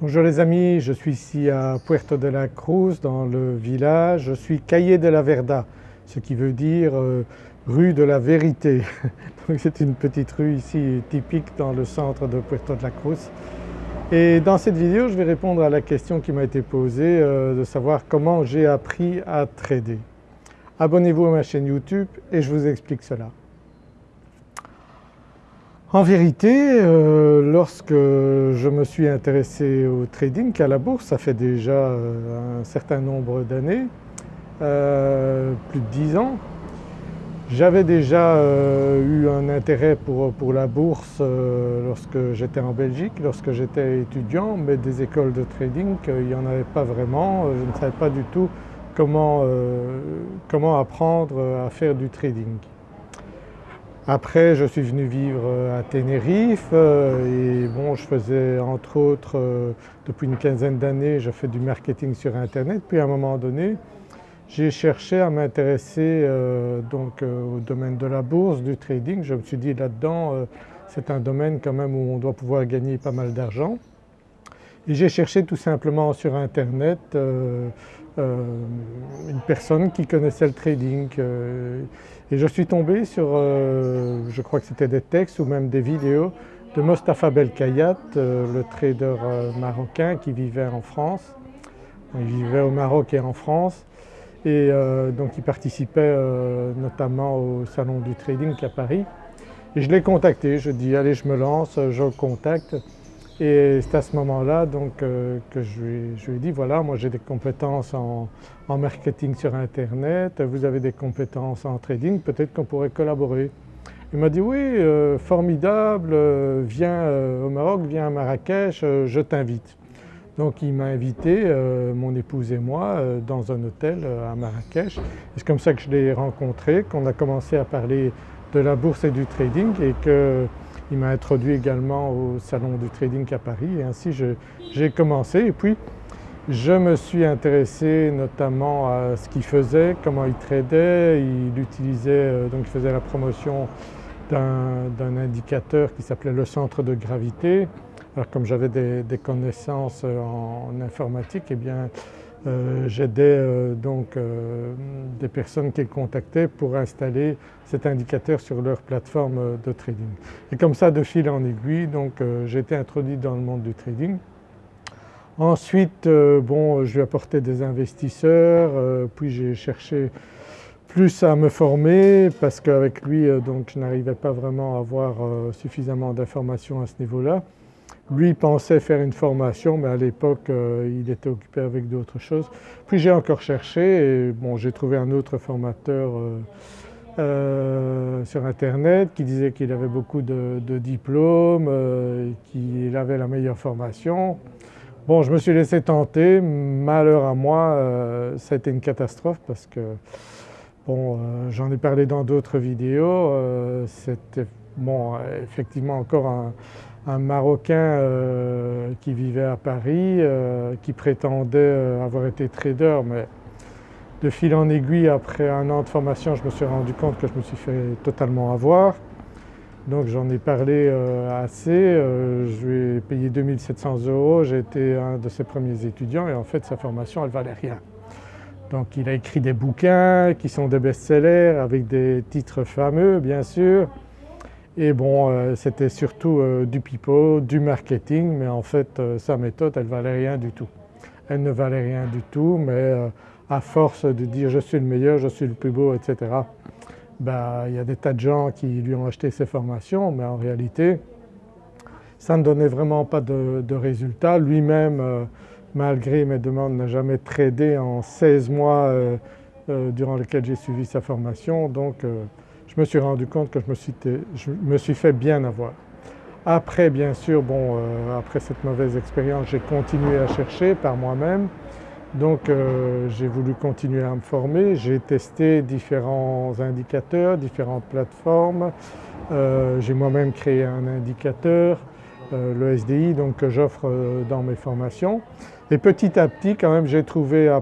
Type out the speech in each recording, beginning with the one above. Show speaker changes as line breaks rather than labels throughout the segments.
Bonjour les amis, je suis ici à Puerto de la Cruz dans le village, je suis Caillé de la Verda, ce qui veut dire euh, rue de la vérité. c'est une petite rue ici typique dans le centre de Puerto de la Cruz. Et dans cette vidéo je vais répondre à la question qui m'a été posée euh, de savoir comment j'ai appris à trader. Abonnez-vous à ma chaîne YouTube et je vous explique cela. En vérité, euh, lorsque je me suis intéressé au trading à la bourse, ça fait déjà euh, un certain nombre d'années, euh, plus de 10 ans, j'avais déjà eu un intérêt pour, pour la bourse lorsque j'étais en Belgique, lorsque j'étais étudiant, mais des écoles de trading, il n'y en avait pas vraiment, je ne savais pas du tout comment, comment apprendre à faire du trading. Après je suis venu vivre euh, à Tenerife euh, et bon je faisais entre autres euh, depuis une quinzaine d'années je fais du marketing sur internet puis à un moment donné j'ai cherché à m'intéresser donc au domaine de la bourse, du trading. Je me suis dit là-dedans c'est un domaine quand même où on doit pouvoir gagner pas mal d'argent. Et j'ai cherché tout simplement sur internet une personne qui connaissait le trading et je suis tombé sur, euh, je crois que c'était des textes ou même des vidéos de Mostafa Belkayat, euh, le trader euh, marocain qui vivait en France. Il vivait au Maroc et en France et donc il participait notamment au salon du trading à Paris. Et je l'ai contacté, je dis allez je me lance, je le contacte et c'est à ce moment-là euh, que je lui, ai dit voilà moi j'ai des compétences en, marketing sur internet, vous avez des compétences en trading, peut-être qu'on pourrait collaborer. Il m'a dit oui euh, formidable, euh, viens au Maroc, viens à Marrakech, je t'invite. Donc il m'a invité, mon épouse et moi, dans un hôtel à Marrakech. C'est comme ça que je l'ai rencontré, qu'on a commencé à parler de la bourse et du trading et que il m'a introduit également au salon du trading à Paris et ainsi j'ai commencé et puis je me suis intéressé notamment à ce qu'il faisait, comment il tradait, il utilisait, euh, donc il faisait la promotion d'un indicateur qui s'appelait le centre de gravité. Alors comme j'avais des, connaissances en, informatique, eh bien euh, j'aidais euh, donc euh, des personnes qui contactaient pour installer cet indicateur sur leur plateforme de trading. Et comme ça de fil en aiguille donc j'ai été introduit dans le monde du trading. Ensuite bon je lui apportais des investisseurs puis j'ai cherché plus à me former parce qu'avec lui donc je n'arrivais pas vraiment à avoir suffisamment d'informations à ce niveau-là. Lui pensait faire une formation mais à l'époque euh, il était occupé avec d'autres choses. Puis j'ai encore cherché et bon, j'ai trouvé un autre formateur euh, euh, sur internet qui disait qu'il avait beaucoup de, diplômes, qu'il avait la meilleure formation. Bon je me suis laissé tenter, malheur à moi ça a été une catastrophe parce que bon j'en ai parlé dans d'autres vidéos, c'était bon effectivement encore un, Marocain euh, qui vivait à Paris, euh, qui prétendait euh, avoir été trader mais de fil en aiguille après un an de formation je me suis rendu compte que je me suis fait totalement avoir. Donc j'en ai parlé assez, je lui ai payé 2700 euros, j'ai été un de ses premiers étudiants et en fait sa formation elle valait rien. Donc il a écrit des bouquins qui sont des best-sellers avec des titres fameux bien sûr, et bon euh, c'était surtout euh, du pipeau, du marketing mais en fait euh, sa méthode elle valait rien du tout. Elle ne valait rien du tout mais à force de dire je suis le meilleur, je suis le plus beau etc. Ben, il y a des tas de gens qui lui ont acheté ses formations mais en réalité ça ne donnait vraiment pas de, de résultats. Lui-même malgré mes demandes n'a jamais tradé en 16 mois durant lesquels j'ai suivi sa formation donc je me suis rendu compte que je me suis, fait bien avoir. Après bien sûr, bon, euh, après cette mauvaise expérience, j'ai continué à chercher par moi-même. Donc euh, j'ai voulu continuer à me former, j'ai testé différents indicateurs, différentes plateformes. Euh, j'ai moi-même créé un indicateur, le SDI donc que j'offre dans mes formations. Et petit à petit quand même j'ai trouvé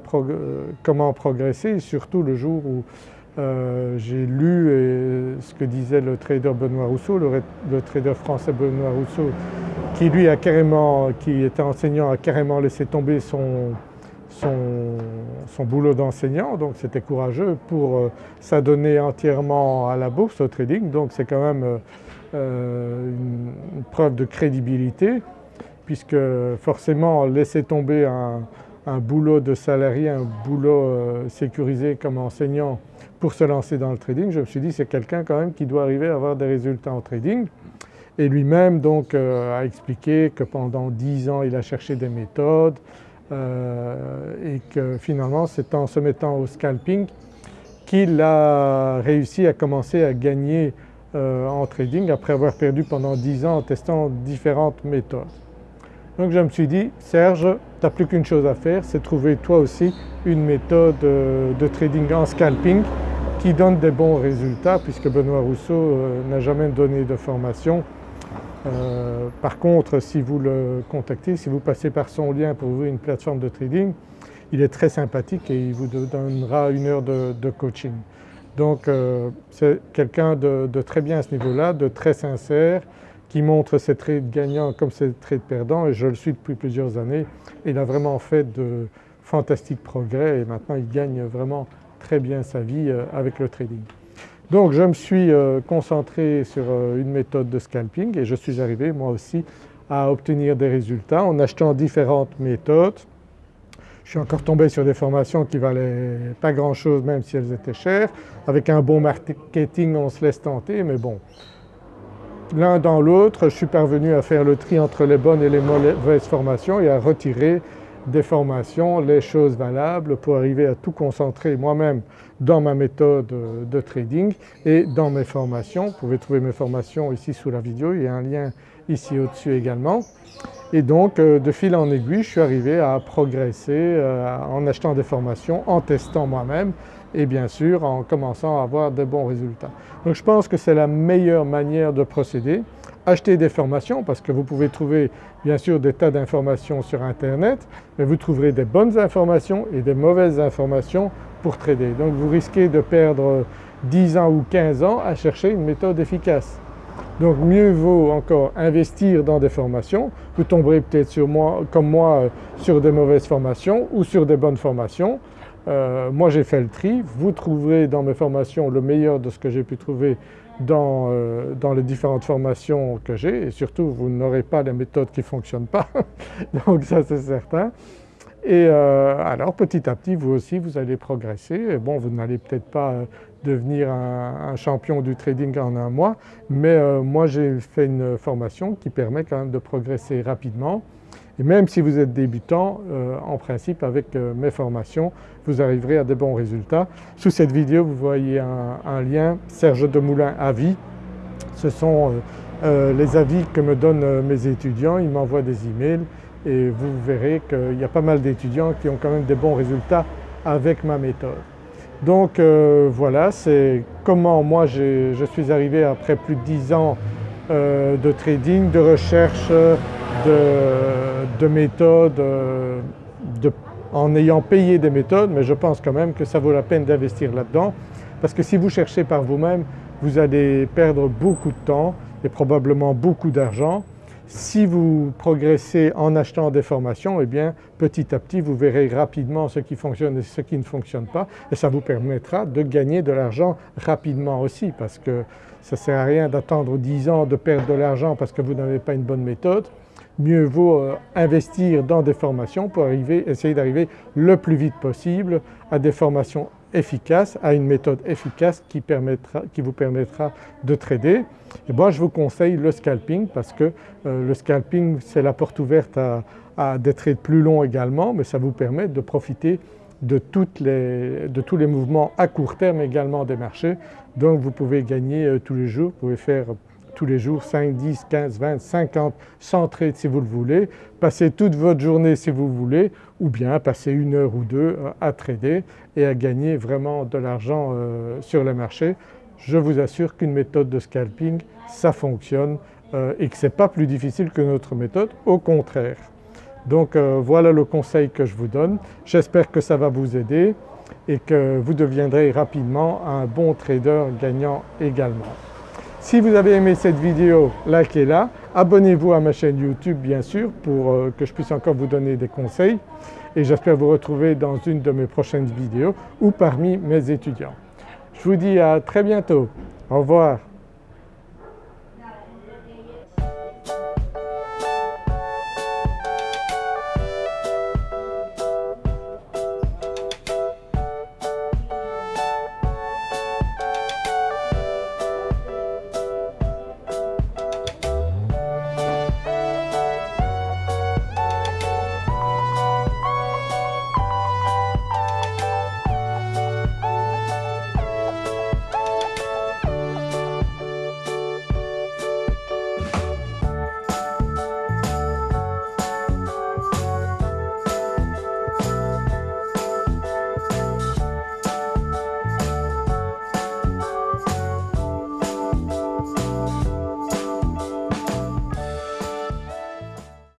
comment progresser surtout le jour où j'ai lu ce que disait le trader Benoît Rousseau, le, trader français Benoît Rousseau, qui lui a carrément, qui était enseignant, a carrément laissé tomber son, son, boulot d'enseignant, donc c'était courageux pour s'adonner entièrement à la bourse, au trading, donc c'est quand même une, preuve de crédibilité puisque forcément laisser tomber un, boulot de salarié, un boulot euh, sécurisé comme enseignant pour se lancer dans le trading, je me suis dit c'est quelqu'un quand même qui doit arriver à avoir des résultats en trading. Et lui-même donc euh, a expliqué que pendant dix ans il a cherché des méthodes euh, et que finalement c'est en se mettant au scalping qu'il a réussi à commencer à gagner en trading après avoir perdu pendant dix ans en testant différentes méthodes. Donc je me suis dit Serge, plus qu'une chose à faire, c'est trouver toi aussi une méthode euh, de trading en scalping qui donne des bons résultats puisque Benoît Rousseau euh, n'a jamais donné de formation. Euh, par contre si vous le contactez, si vous passez par son lien pour ouvrir une plateforme de trading, il est très sympathique et il vous donnera une heure de, coaching. Donc c'est quelqu'un de, très bien à ce niveau-là, de très sincère, qui montre ses traits gagnants comme ses traits perdants et je le suis depuis plusieurs années. Il a vraiment fait de fantastiques progrès et maintenant il gagne vraiment très bien sa vie euh, avec le trading. Donc je me suis euh, concentré sur euh, une méthode de scalping et je suis arrivé moi aussi à obtenir des résultats en achetant différentes méthodes. Je suis encore tombé sur des formations qui valaient pas grand chose même si elles étaient chères. Avec un bon marketing on se laisse tenter mais bon l'un dans l'autre, je suis parvenu à faire le tri entre les bonnes et les mauvaises formations et à retirer des formations les choses valables pour arriver à tout concentrer moi-même dans ma méthode de trading et dans mes formations. Vous pouvez trouver mes formations ici sous la vidéo, il y a un lien ici au-dessus également. Et donc euh, de fil en aiguille je suis arrivé à progresser euh, en achetant des formations, en testant moi-même et bien sûr en commençant à avoir de bons résultats. Donc je pense que c'est la meilleure manière de procéder. Acheter des formations parce que vous pouvez trouver bien sûr des tas d'informations sur internet mais vous trouverez des bonnes informations et des mauvaises informations pour trader. Donc vous risquez de perdre 10 ans ou 15 ans à chercher une méthode efficace. Donc mieux vaut encore investir dans des formations, vous tomberez peut-être sur moi, comme moi sur des mauvaises formations ou sur des bonnes formations euh, moi j'ai fait le tri, vous trouverez dans mes formations le meilleur de ce que j'ai pu trouver dans, euh, dans, les différentes formations que j'ai. Et surtout vous n'aurez pas les méthodes qui ne fonctionnent pas, donc ça c'est certain. Et euh, alors petit à petit vous aussi vous allez progresser. bon vous n'allez peut-être pas devenir un, champion du trading en un mois. Mais moi j'ai fait une formation qui permet quand même de progresser rapidement et même si vous êtes débutant, euh, en principe avec euh, mes formations, vous arriverez à de bons résultats. Sous cette vidéo vous voyez un, lien Serge Demoulin Avis. Ce sont euh, les avis que me donnent mes étudiants, ils m'envoient des emails et vous verrez qu'il y a pas mal d'étudiants qui ont quand même des bons résultats avec ma méthode. Donc voilà, c'est comment moi je suis arrivé après plus de 10 ans de trading, de recherche, de, méthodes, euh, en ayant payé des méthodes, mais je pense quand même que ça vaut la peine d'investir là-dedans. Parce que si vous cherchez par vous-même, vous allez perdre beaucoup de temps et probablement beaucoup d'argent. Si vous progressez en achetant des formations, eh bien petit à petit vous verrez rapidement ce qui fonctionne et ce qui ne fonctionne pas. Et ça vous permettra de gagner de l'argent rapidement aussi parce que ça ne sert à rien d'attendre 10 ans de perdre de l'argent parce que vous n'avez pas une bonne méthode mieux vaut euh, investir dans des formations pour arriver, essayer d'arriver le plus vite possible à des formations efficaces, à une méthode efficace qui, permettra, qui vous permettra de trader. Et moi je vous conseille le scalping parce que euh, le scalping c'est la porte ouverte à, des trades plus longs également mais ça vous permet de profiter de, toutes les, de tous les mouvements à court terme également des marchés. Donc vous pouvez gagner euh, tous les jours, vous pouvez faire tous les jours 5, 10, 15, 20, 50, 100 trades si vous le voulez, passer toute votre journée si vous voulez ou bien passer une heure ou deux euh, à trader et à gagner vraiment de l'argent euh, sur les marchés. Je vous assure qu'une méthode de scalping ça fonctionne euh, et que ce n'est pas plus difficile que notre méthode, au contraire. Donc voilà le conseil que je vous donne, j'espère que ça va vous aider. et que vous deviendrez rapidement un bon trader gagnant également. Si vous avez aimé cette vidéo, likez-la, abonnez-vous à ma chaîne YouTube bien sûr pour euh, que je puisse encore vous donner des conseils et j'espère vous retrouver dans une de mes prochaines vidéos ou parmi mes étudiants. Je vous dis à très bientôt, au revoir.